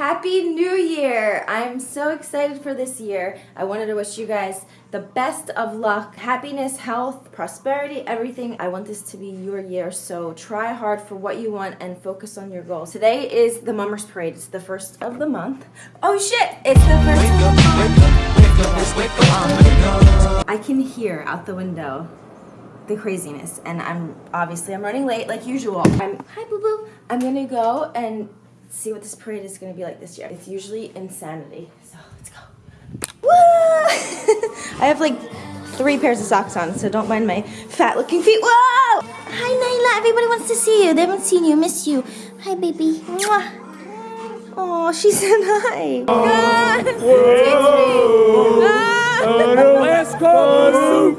Happy New Year! I'm so excited for this year. I wanted to wish you guys the best of luck, happiness, health, prosperity, everything. I want this to be your year, so try hard for what you want and focus on your goals. Today is the Mummers Parade. It's the first of the month. Oh shit! It's the first of the month. I can hear out the window the craziness and I'm obviously I'm running late like usual. I'm hi boo boo. I'm gonna go and see what this parade is going to be like this year. It's usually insanity. So let's go. Woo! I have like three pairs of socks on, so don't mind my fat looking feet. Whoa! Hi, Nyla. Everybody wants to see you. They haven't seen you. Miss you. Hi, baby. Mwah. Oh, she said hi. Ah, Ah. West Coast.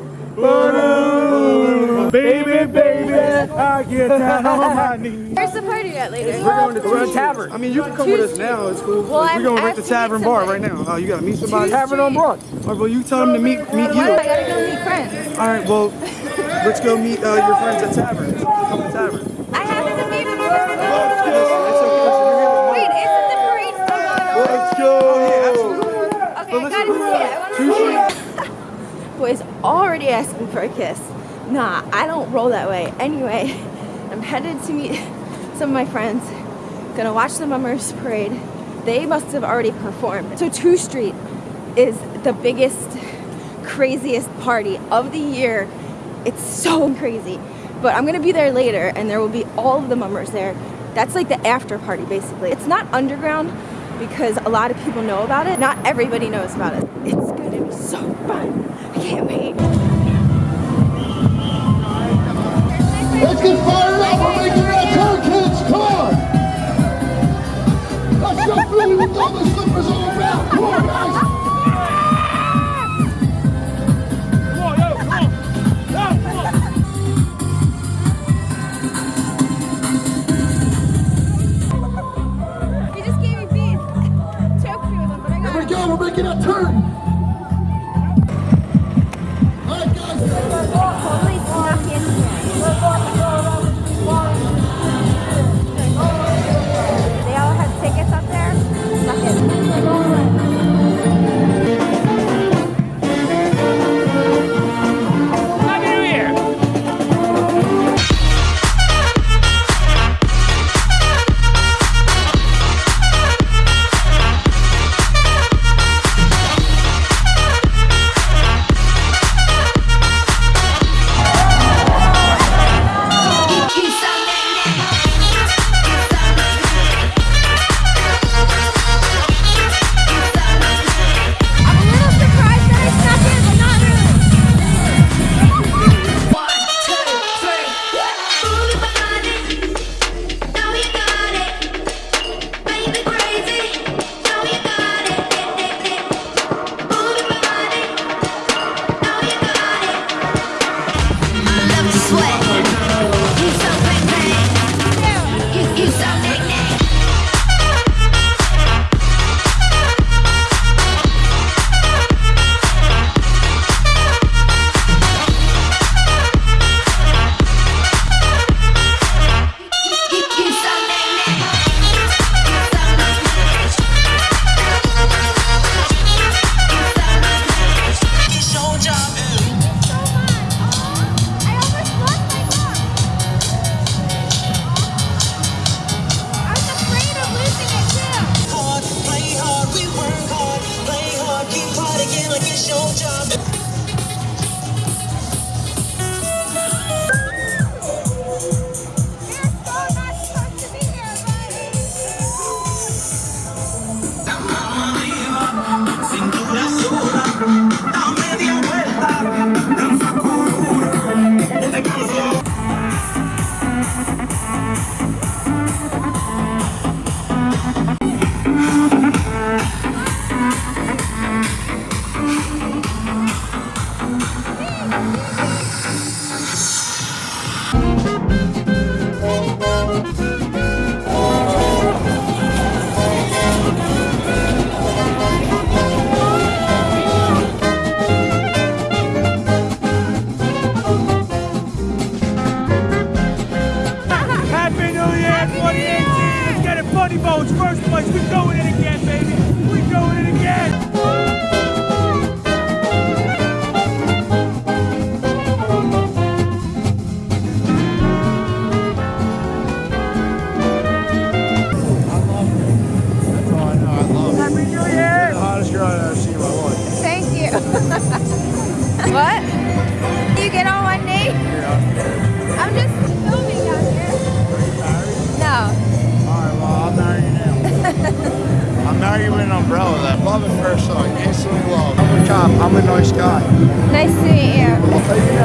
Baby, baby, I get down on my knees. Where's the party at later? We're going to at tavern. I mean, you can come with us now. It's cool. Well, we're going right to the Tavern Bar right now. Oh, you gotta meet somebody. Tavern on Broad. All right, well, you tell them to meet meet you. I gotta go meet friends. All right, well, let's go meet uh, your friends at Tavern. Come to Tavern. I haven't meet them. It's Wait, isn't the parade still going on? Let's go. Okay, I gotta see it. I wanna see it. Boys already asking for a kiss. Nah, I don't roll that way. Anyway, I'm headed to meet some of my friends. Gonna watch the Mummers Parade. They must have already performed. So 2 Street is the biggest, craziest party of the year. It's so crazy. But I'm gonna be there later and there will be all of the Mummers there. That's like the after party basically. It's not underground because a lot of people know about it. Not everybody knows about it. It's gonna be so fun. I can't wait. Nice to meet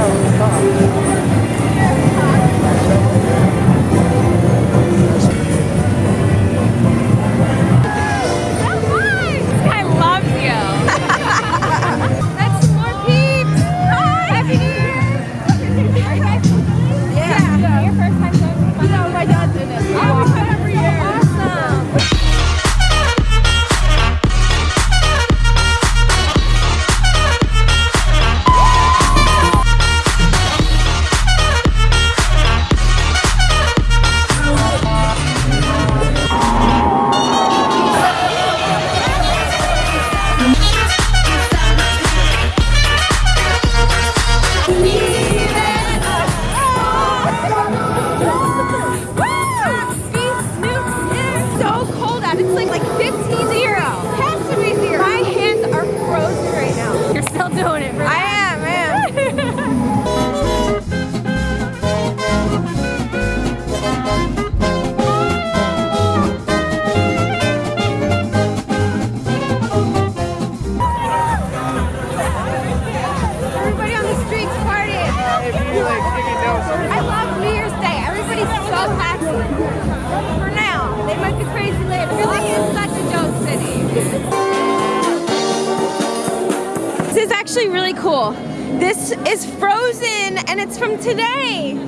actually really cool. This is frozen and it's from today.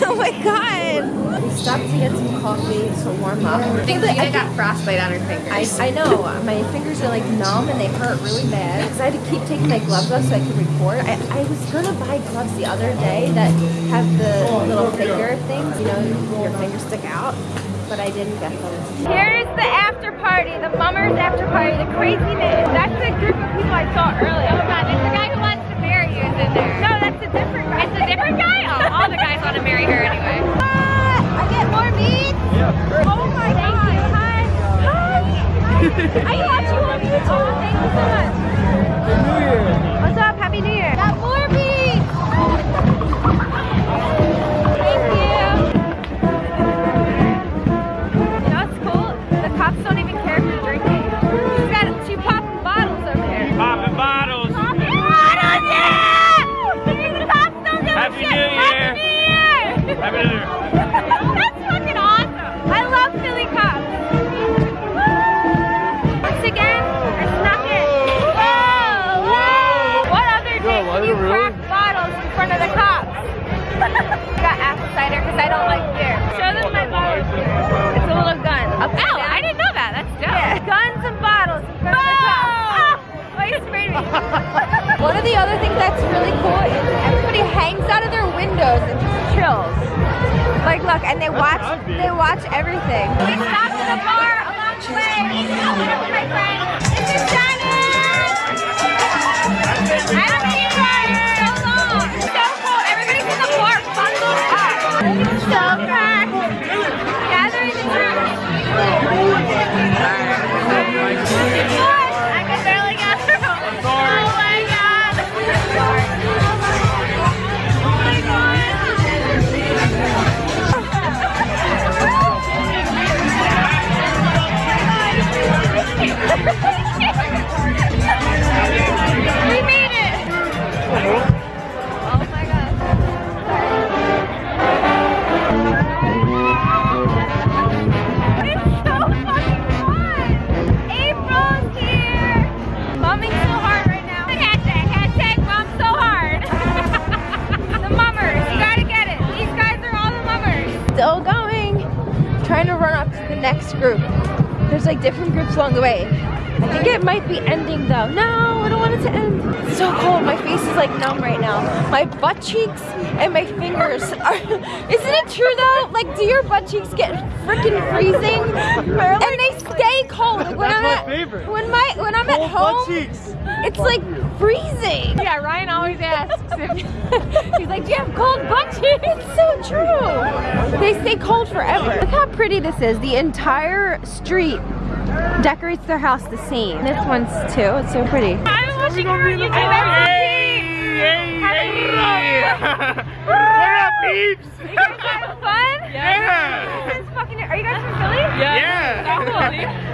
oh my god. We stopped to get some coffee to warm up. I think Gina got frostbite on her I, fingers. I know my fingers are like numb and they hurt really bad because I had to keep taking my gloves off so I could record. I, I was gonna buy gloves the other day that have the little finger things, you know, your fingers stick out, but I didn't get them. Here's the after party, the mummers after party, the craziness. That's the group of people I saw earlier. Oh my god, there's the guy who wants to marry you is in there. No, that's a different guy. It's a different guy? Oh, all the guys want to marry her anyway. Ah, I get more meat? Yeah. Oh my god. Hi. Hi. I watch you on YouTube. Thank you so much. Windows and just chills. Like, look, and they watch. They watch everything. We stopped at a bar along the way. With my friend. This is Dennis. Be ending though. No, I don't want it to end. It's so cold. My face is like numb right now. My butt cheeks and my fingers are. Isn't it true though? Like, do your butt cheeks get freaking freezing? And they stay cold. Like, when That's I'm my at, favorite. When my when I'm at home, butt cheeks. it's like freezing. Yeah, Ryan always asks if He's like, do you have cold butt cheeks? It's so true. They stay cold forever. Look how pretty this is. The entire street decorates their house the same. This one's too. It's so pretty. I was watching your YouTube Hey, hey, What up, peeps? You guys having fun? Yeah. This is fucking, are you guys from Philly? Yeah.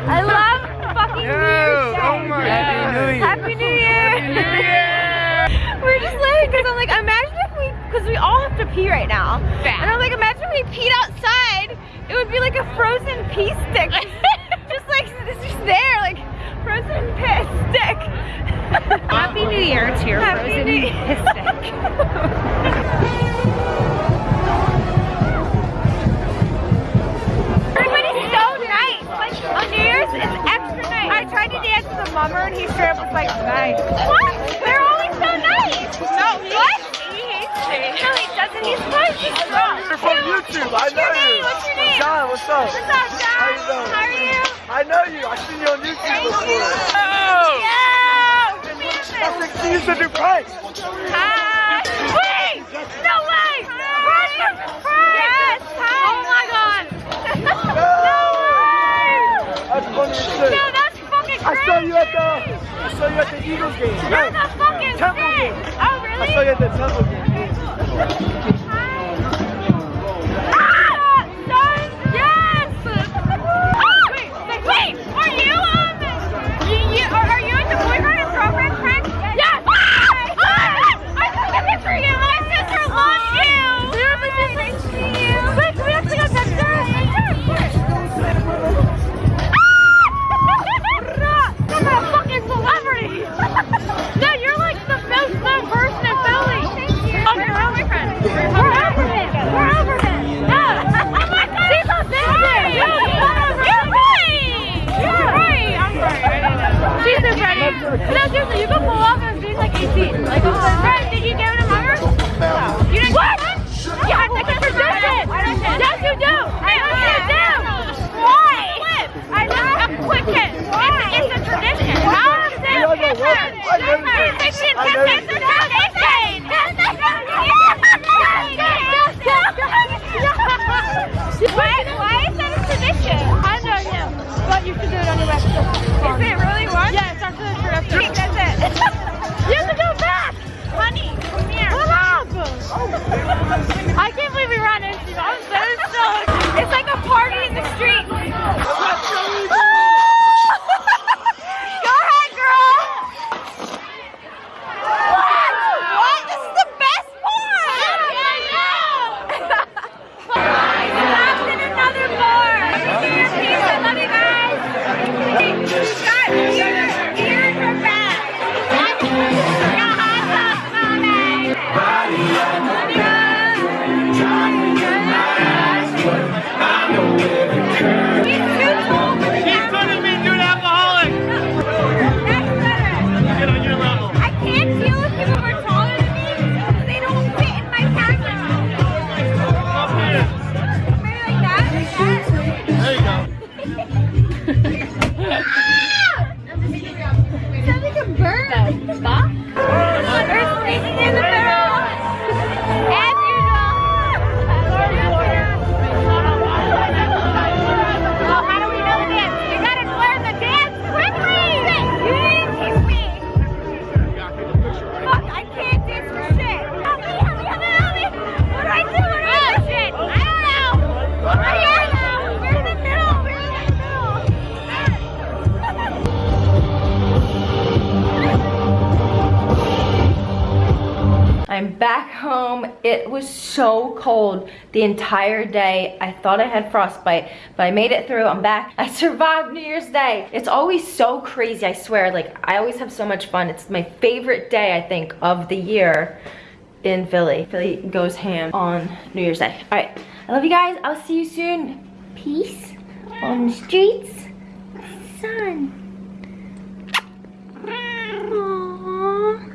I love fucking New Year's Day. Oh my God. Happy New Year. Yeah. We're just laughing because I'm like, imagine if we, because we all have to pee right now. Bad. And I'm like, imagine if we peed outside, it would be like a frozen pee stick. there, like frozen piss stick. Happy New Year to your frozen piss stick. Everybody's so nice. Like on New Year's, it's extra nice. I tried to dance with a mummer and he straight up was like, nice. What? They're always so nice. No, he what? He hates me. No, he doesn't. He's supposed to strong. You're from YouTube. I What's know your name? you. What's your name? John, what's up? What's up, John? How you doing? How are you? I know you. I've seen you on YouTube Thank before. you. Oh! Yo! That's like she used to do pranks. Hi. Wait! No way! Brian! Yes! Hi! Oh my god! no way! That's funny as shit. No, that's fucking crazy. I saw you at the I saw you at the Eagles game. You're the fucking Temple game. Oh, I saw you at the Temple game. Ah! So cold the entire day. I thought I had frostbite, but I made it through. I'm back. I survived New Year's Day. It's always so crazy, I swear. Like, I always have so much fun. It's my favorite day, I think, of the year in Philly. Philly goes ham on New Year's Day. All right, I love you guys. I'll see you soon. Peace on the streets. Sun. Aw.